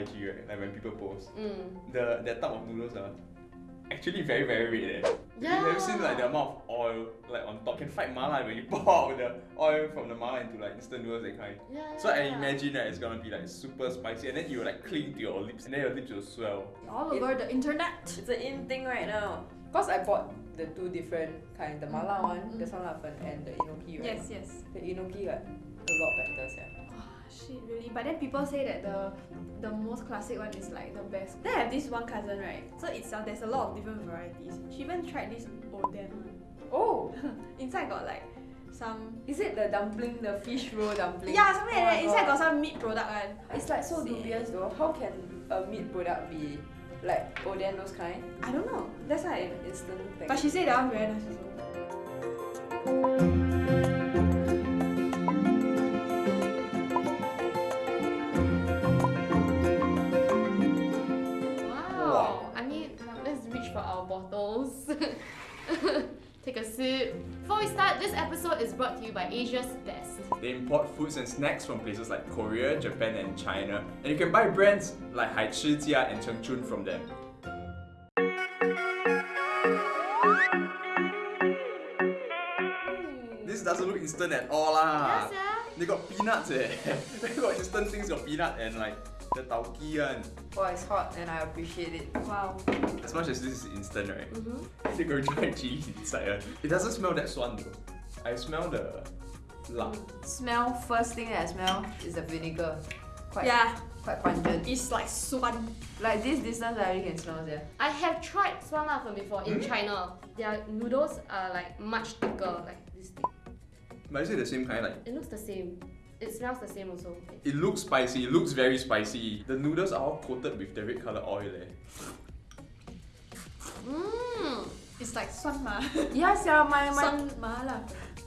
IG right, like when people post, Mm. the that type of noodles are actually very very red eh. Yeah. You have seen like the amount of oil like on top can fight mala when you pour out the oil from the mala into like instant noodles that kind. Yeah, So I imagine that it's gonna be like super spicy and then you will like cling to your lips and then your lips will swell. All over the internet. It's an in thing right now. Cause I bought the two different kind, the mala one, Mm. the sanlafen, and the enoki, right? Yes, yes. The enoki got a lot better, yeah. Oh, shit, really? But then people say that the the most classic one is like the best. Then I have this one cousin, right? So itself uh, there's a lot of different varieties. She even tried this oden one. Oh, Inside got like some is it the dumpling, the fish roll dumpling? yeah something Oh like my that. Inside got some meat product one. It's like so dubious though. How can a meat product be like oden those kind? I don't know. That's why. In instant thing. But she said that one very nice also. Take. Before we start, this episode is brought to you by Asia's Best. They import foods and snacks from places like Korea, Japan, and China, and you can buy brands like Hai Chi Jia and Cheng Chun from them. This doesn't look instant at all lah. Yes, yeah. They got peanuts eh. they got instant things got peanut and like the tauki one. oh, it's hot and I appreciate it. Wow. As much as this is instant, right? Mm-hmm. They got dry chili inside. eh. It doesn't smell that swan though. I smell the lard. Smell first thing that I smell is the vinegar. Quite Yeah, quite pungent. it's like swan. Like this distance I already can smell there. I have tried Swan Lafen before in Hmm? China. Their noodles are like much thicker, like this thick. But is it the same kind? Like It looks the same. It smells the same also. it looks spicy. It looks very spicy. The noodles are all coated with the red color oil. Eh. Mmm. It's like swan ma. Yes, yeah, my my Swan ma lah.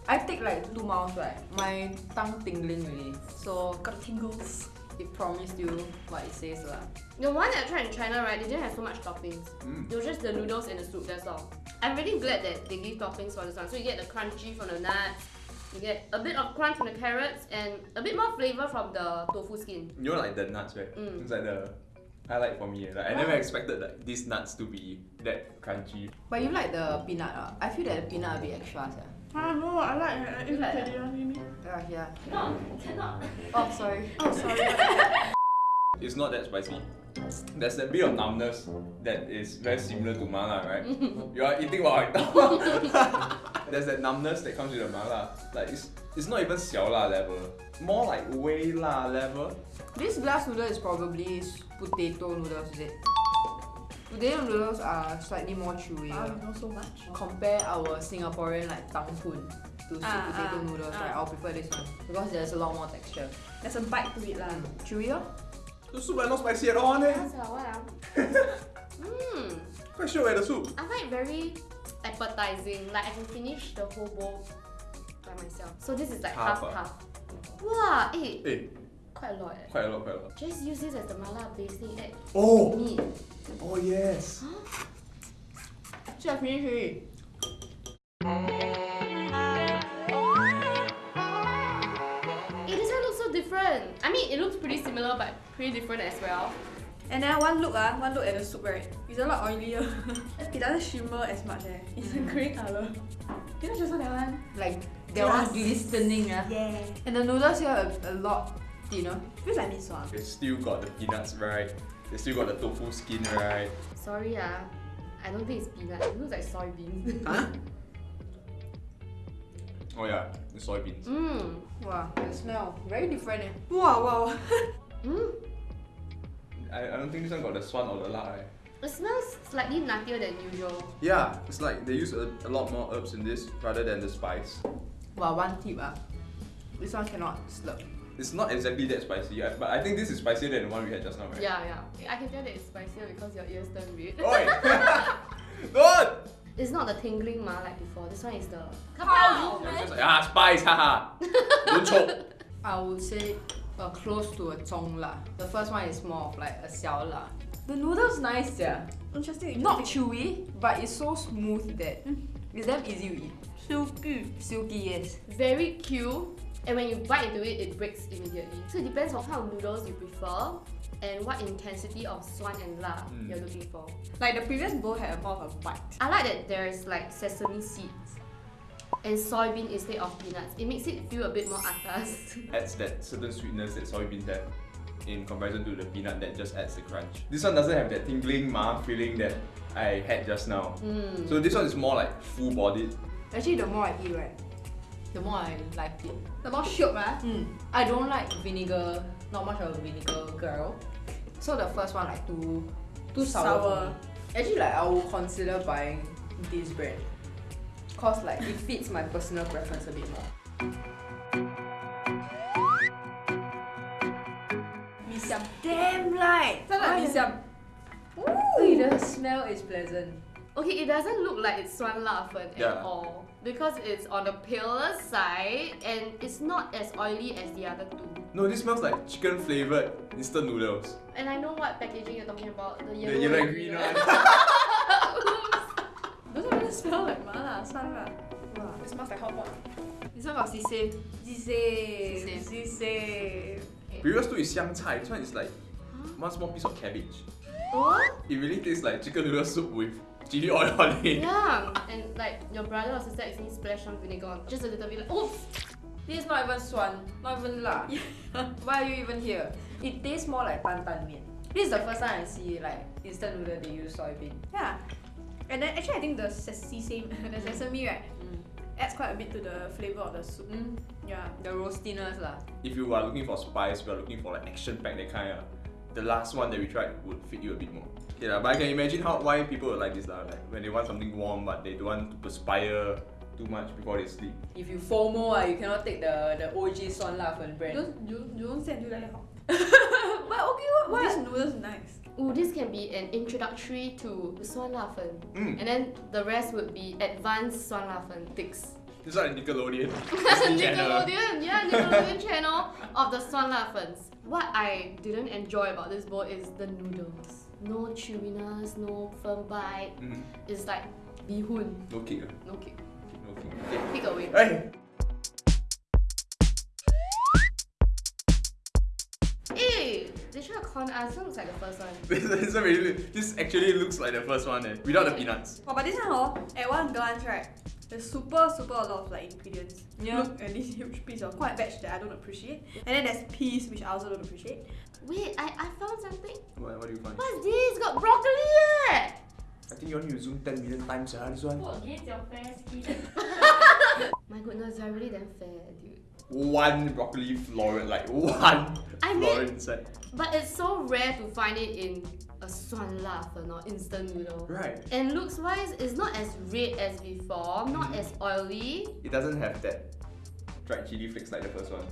I take like two mouths right. My tongue tingling really. So Got the tingles. it promised you what it says lah. The one that I tried in China, right, they didn't have so much toppings. Mm. It was just the noodles and the soup, that's all. I'm really glad that they give toppings for this one. So you get the crunchy from the nuts, you get a bit of crunch from the carrots, and a bit more flavor from the tofu skin. You know like the nuts, right? Mm. It's like the highlight for me. eh. Like I never expected like these nuts to be that crunchy. But you like the peanut ah? I feel that the peanut a bit extra yeah. Ah no, I like it. You like It's that? really Yeah, yeah. No, cannot. Oh sorry. Oh sorry. It's not that spicy there's a bit of numbness that is very similar to mala, right? you are eating while I talk. there's that numbness that comes with the mala. Like it's it's not even xiao level, more like wei la level. This glass noodle is probably potato noodles, is it? Potato noodles are slightly more chewy. Um, not so much. Compare our Singaporean like tang pun to ah, sweet potato ah, noodles, right? Ah. I'll prefer this one because there's a lot more texture. There's a bite to it lah. Mm. Chewy. The soup are not spicy at all, eh? What ah. Mmm. Quite sure the soup. I find it very appetizing. Like I can finish the whole bowl by myself. So this is like half Half half. Wow, eh, Eh, quite a lot. Eh. quite a lot, quite a lot. Just use this as the mala basting add Oh! meat. Oh yes! So I finish already. Eh, this one looks so different. I mean, it looks pretty similar, but pretty different as well. And then one look ah, one look at the soup right. It's a lot oilier. it doesn't shimmer as much eh. It's a grey color. You know just that one? Like that one Glass. glistening ah. Yeah. And the noodles here are a lot thinner. Feels like mee sua. They still got the peanuts right. They still got the tofu skin right. Sorry ah, I don't think it's peanut. It looks like soybeans. Huh? Oh yeah, the soybeans. Mmm. Wow, the smell very different eh. Wow wow. Mmm. I, I don't think this one got the swan or the lard right. It smells slightly nuttier than usual. Yeah, it's like they use a, a lot more herbs in this rather than the spice. Well, one tip ah. This one cannot slurp. It's not exactly that spicy, yeah, but I think this is spicier than the one we had just now, right? Yeah, yeah. I can tell that it's spicier because your ears turn red. Oi! Don't! It's not the tingling ma like before. This one is the How It's just like, ah, spice, haha! Don't choke! I would say uh, close to a zhong la. The first one is more of like a xiao la. The noodles nice yeah. Interesting. Not chewy, but it's so smooth that it's damn easy to eat. silky. Silky yes. very cute. And when you bite into it, it breaks immediately. So it depends on how noodles you prefer. and what intensity of swan and la Mm. you're looking for. Like the previous bowl had a more of a bite. I like that there's like sesame seeds and soybean instead of peanuts. It makes it feel a bit more atas. Adds that certain sweetness that soybeans have in comparison to the peanut that just adds the crunch. This one doesn't have that tingling ma feeling that I had just now. Mm. So this one is more like full bodied. Actually, the more I eat, right, the more I like it. The more shook, ah. Mm. I don't like vinegar, not much of a vinegar girl. So the first one like too too sour. Sour. for me. Actually like I will consider buying this brand. Cause like it fits my personal preference a bit more. Mee siam. Damn light! 真的 mee siam. Ooh, the smell is pleasant. Okay, it doesn't look like it's swan la fen at all because it's on the paler side and it's not as oily as the other two. No, this smells like chicken flavored instant noodles. And I know what packaging you're talking about. The The yellow, yellow and and green green one. Oops. Doesn't smell like mala, 酸辣. Wow, it smells like hot pot. This one got sisei. Sisei. Sisei. Sisei. Previous two is xiang cai. This one is like one small piece of cabbage. What? It really tastes like chicken noodle soup with chili oil on it. Yeah, and like your brother or sister actually splash some vinegar on just a little bit like oops. This is not even swan, not even la. Why are you even here? It tastes more like tan tan mian. This is the first time I see like instant noodle they use soybean. Yeah. And then actually I think the sesame, the sesame right, adds quite a bit to the flavor of the soup. Mm. Yeah. The roastiness lah. If you are looking for spice, you are looking for like action pack that kind of. The last one that we tried would fit you a bit more. Yeah, but I can imagine how why people would like this lah. Like when they want something warm but they don't want to perspire too much before they sleep. If you FOMO, ah, you cannot take the the OG Swan La Fen brand. Don't you, you don't say until like that. but okay, what? What? This noodles nice. Ooh, this can be an introductory to swan la fen. Mm. And then the rest would be advanced swan la fen sticks. This is Nickelodeon. Disney Channel. Nickelodeon, yeah, Nickelodeon channel of the swan la fens. What I didn't enjoy about this bowl is the noodles. No chewiness, no firm bite. Mm. It's like bihun, No kick. ah. no kick. No kick. Okay. Pick away. Hey. Hey, they try to con us. This looks like the first one. This, this, really, this actually looks like the first one eh, without the peanuts. Oh, but this one, oh, at one glance, right, there's super, super a lot of like ingredients. Yeah. Look at this huge piece of white veg that I don't appreciate. And then there's peas, which I also don't appreciate. Wait, I, I found something. What, what do you find? What's this? Got broccoli eh! I think you need to zoom 10 million times, ah, this one. against your fair skin. My goodness, they're really damn fair, dude. One broccoli floret, like one I mean- floret inside. But it's so rare to find it in a swan la fen or instant noodle. Right. And looks wise, it's not as red as before, not as oily. It doesn't have that dried chili flakes like the first one.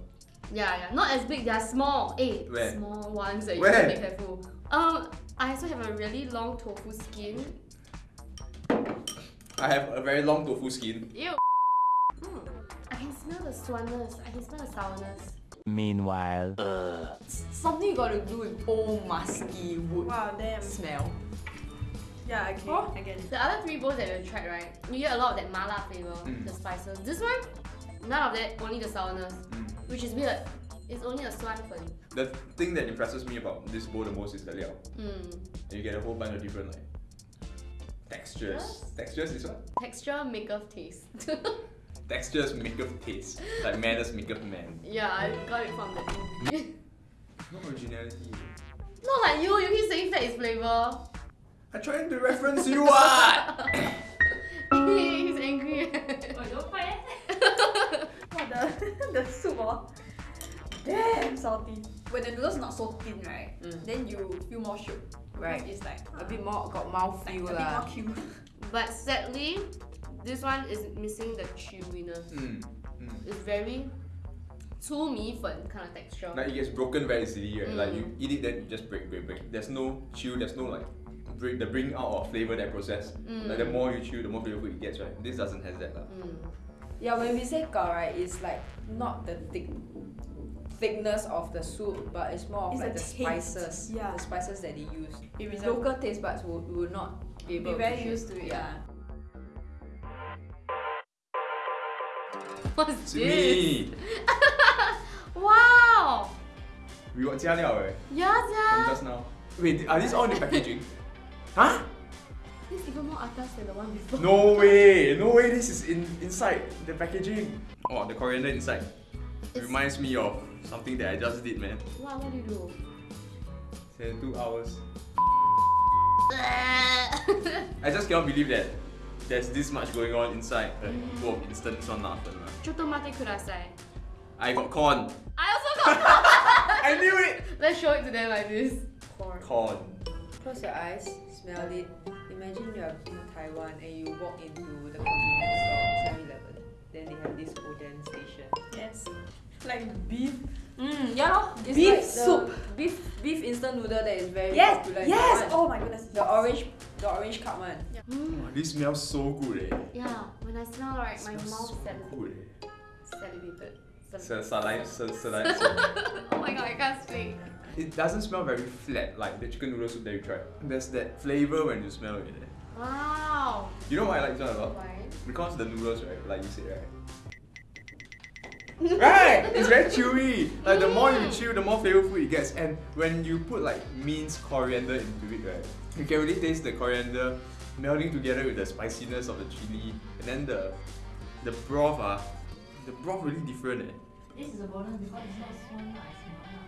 Yeah, yeah, not as big. They're small. Eh, Where? small ones that you Where? have to be careful. Um, I also have a really long tofu skin. I have a very long tofu skin. Ew. I can smell the swanness. I can smell the sourness. Meanwhile, Something got to do with old musky wood Wow, damn. smell. Yeah, okay. Oh. I get it. The other three bowls that we tried, right? You get a lot of that mala flavor, Mm. the spices. This one, none of that. Only the sourness, Mm. which is weird. It's only a swan fen. The thing that impresses me about this bowl the most is the liao. Mm. And you get a whole bunch of different like textures. Yes. Textures is one? Texture maketh taste. Textures make of taste. Like manners make of man. yeah, I got it from that movie. No originality. Not like you. You keep saying that is flavor. I'm trying to reference you what? He's angry. Oh, don't fight what the, the soup, oh. Damn salty. When the noodles not so thin, right? Mm. Then you feel more shook. Right. It's like A bit more got mouth like, a bit more cute. but sadly, this one is missing the chewiness. Mm. Mm. It's very too me fun kind of texture. Like it gets broken very easily, right? Mm. Like you mm. eat it, then you just break, break, break. There's no chew. There's no like bring the bring out of flavor that process. Mm. Like the mm. more you chew, the more flavorful it gets, right? This doesn't has that. Like. Mm. Yeah, when we say gao, right, it's like not the thick thickness of the soup, but it's more of it's like the taste. spices. Yeah. The spices that they use. Local taste buds would, will not be able be very to used to it. Yeah. What's It's this? me! Wow! We got 加料 eh, Yeah, from yeah. just now. Wait, are these all in the packaging? huh? This is even more atas than the one before. No way! No way this is in inside the packaging. Oh, the coriander inside. It's- Reminds me of something that I just did, man. What, what do you do? Say two hours. I just cannot believe that there's this much going on inside a bowl of instant swan lafen. lah. Chotomate kudasai. I got corn. I also got corn. I knew it! Let's show it to them like this. Corn. Corn. Close your eyes, smell it. Imagine you are in Taiwan and you walk into the convenience store, 7-Eleven. Then they have this Oden station. Yes. Like beef. Mm, yeah, lor. It's Beef like soup. Beef beef instant noodle that is very Yes. popular in Yes. Oh my goodness. The orange, the orange cup one. Mm. Oh, this smells so good eh. Yeah, when I smell right, my Smells mouth so sal- good eh. salivated. Sal- Sa- salai- sa- salai- oh my god, I can't speak. It doesn't smell very flat like the chicken noodle soup that you tried. There's that flavor when you smell it. eh. Wow. You know why I like this one a lot? Why? Because the noodles, right, like you said, right? Right! It's very chewy. Like the more you chew, the more flavorful it gets. And when you put like minced coriander into it, right, you can really taste the coriander melding together with the spiciness of the chili. And then the the broth, ah, the broth really different. Eh. This is a bonus because it's not swan lah, it's mala.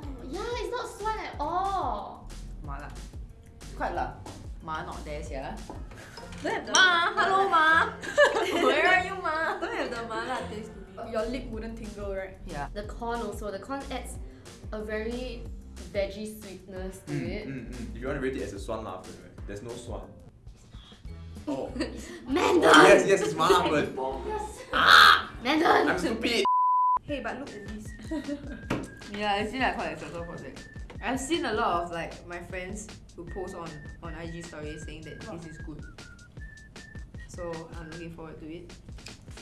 Oh, yeah, it's not swan at all. Mala. Quite lah. Ma not there, sia. Don't have the Ma, hello ma. Where are you, ma? Don't have the mala taste to me. Your lip wouldn't tingle, right? Yeah. The corn also, the corn adds a very veggie sweetness to Mm, it. mm, mm. If you want to rate it as a swan lafen, right, there's no swan. Oh. Mandan! yes, yes, it's malafen. Mandan! I'm stupid. Hey, but look at this. Yeah, I see like quite excited for that. I've seen a lot of like my friends who post on on IG stories saying that this is good. So I'm looking forward to it.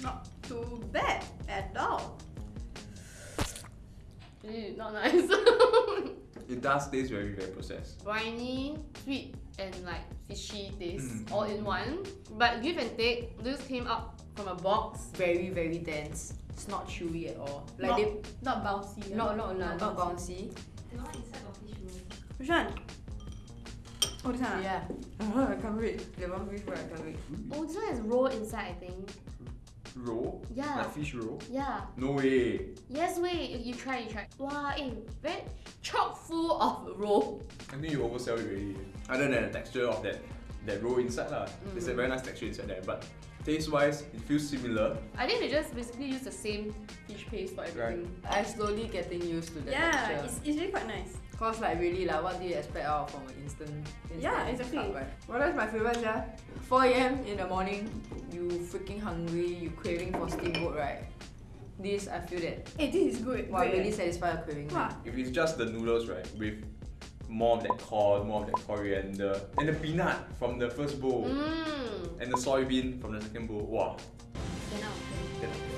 Not too bad at all. Ew, not nice. It does taste very, very processed. Briny, sweet, and like fishy taste Mm. all in one. But give and take, this came up from a box. Very very dense. It's not chewy at all. Like Not- they Not bouncy. yeah. no no no not bouncy. The one inside got fish roll. Which one? Oh, this one. ah? Yeah. I can't wait. The one fish fry, I can't wait. Oh, this one is raw inside, I think. Roll? Yeah. Like fish roll? Yeah. No way. Yes, way. you, you try, you try. Wow, eh, very chock full of roll. I think you oversell it already. Other than the texture of that that roll inside lah. There's a Mm. very nice texture inside there. But taste wise, it feels similar. I think they just basically use the same fish paste for everything. I'm slowly getting used to that. Yeah, texture. it's, it's really quite nice. Cause like really like what do you expect out from an instant, instant Yeah, exactly. cup, right? Well that's my favorite yeah. 4 a.m. in the morning, you freaking hungry, you craving for steamboat, right? This I feel that Hey, this is good. wow, Great, really eh? satisfy your craving. Wow. If it's just the noodles, right, with more of that corn, more of that coriander, and the peanut from the first bowl, Mmm. and the soybean from the second bowl, wow. Ten out of ten. then-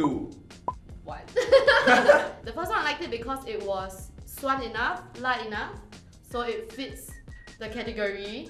Two. What? the first one I liked it because it was swan enough, light enough, so it fits the category.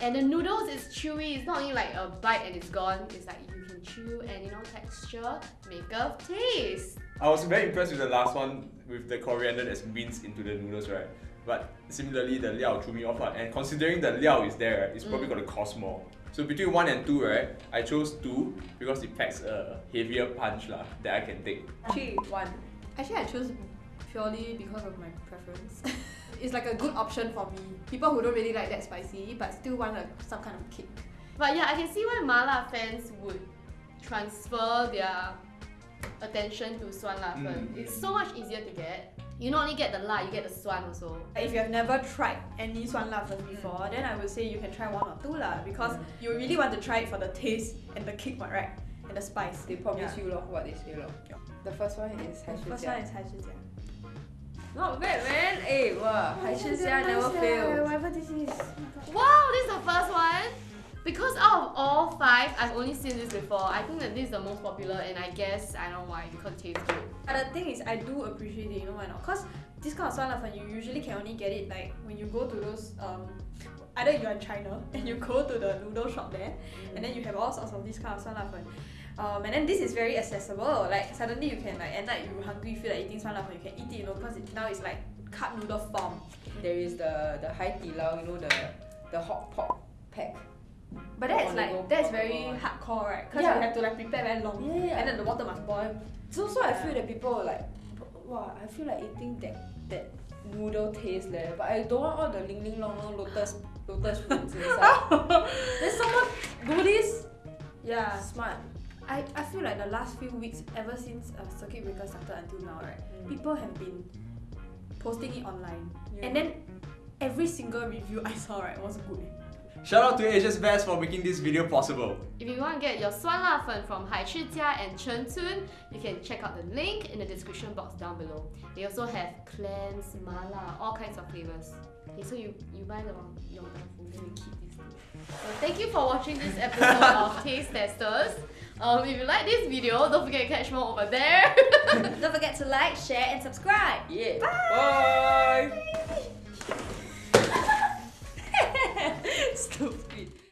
And the noodles is chewy. It's not only like a bite and it's gone. It's like you can chew and you know texture, make a taste. I was very impressed with the last one with the coriander that's minced into the noodles, right? But similarly, the liao threw me off, and considering the liao is there, it's probably Mm. going to cost more. So between one and two, right, I chose two because it packs a heavier punch lah that I can take. Three, one. Actually, I chose purely because of my preference. it's like a good option for me. People who don't really like that spicy, but still want a, some kind of kick. But yeah, I can see why mala fans would transfer their attention to swan la fen. Mm. It's so much easier to get. You not only get the la, you get the swan also. If you have never tried any swan la first before, mm. then I would say you can try one or two lah because mm. you really want to try it for the taste and the kick, right? And the spice. They promise yeah. you lor, what they say lor. Yeah. The first one is hai shi First one is hai Not bad man. Hey, wow. Oh, hai shi never uh, fails. Whatever this is. all five, I've only seen this before. I think that this is the most popular, and I guess I know why because it tastes good. But the thing is, I do appreciate it, you know why not? Cause this kind of swan la fen, you usually can only get it like when you go to those um, either you're in China and you go to the noodle shop there, and then you have all sorts of this kind of swan la fen. Um, and then this is very accessible. Like suddenly you can like at night you hungry feel like eating 酸辣粉 you can eat it you know because it, now it's like cup noodle form. There is the the Hai Di Lao, you know the the hot pot pack. but that's on the go like that's very one. hardcore right? Because Yeah. you have to like prepare very long. Yeah, yeah. And then the water must boil. So so I feel that people like, wow, I feel like eating that that noodle taste leh. But I don't want all the ling ling long long lotus lotus roots inside. then someone do this. Yeah. Smart. I, I feel like the last few weeks, ever since uh, circuit breaker started until now, right? Mm. People have been posting it online, Yeah. and then every single review I saw right was good. Shout out to Asia's Best for making this video possible. If you want to get your swan La from Hai Chi Jia and Chen Tsun, you can check out the link in the description box down below. They also have clams, mala, all kinds of flavors. Okay, so you, you buy the Yongdan food, then you keep this one. So thank you for watching this episode of Taste Testers. Um, if you like this video, don't forget to catch more over there. don't forget to like, share and subscribe. Yeah. Bye. Bye. Stupid.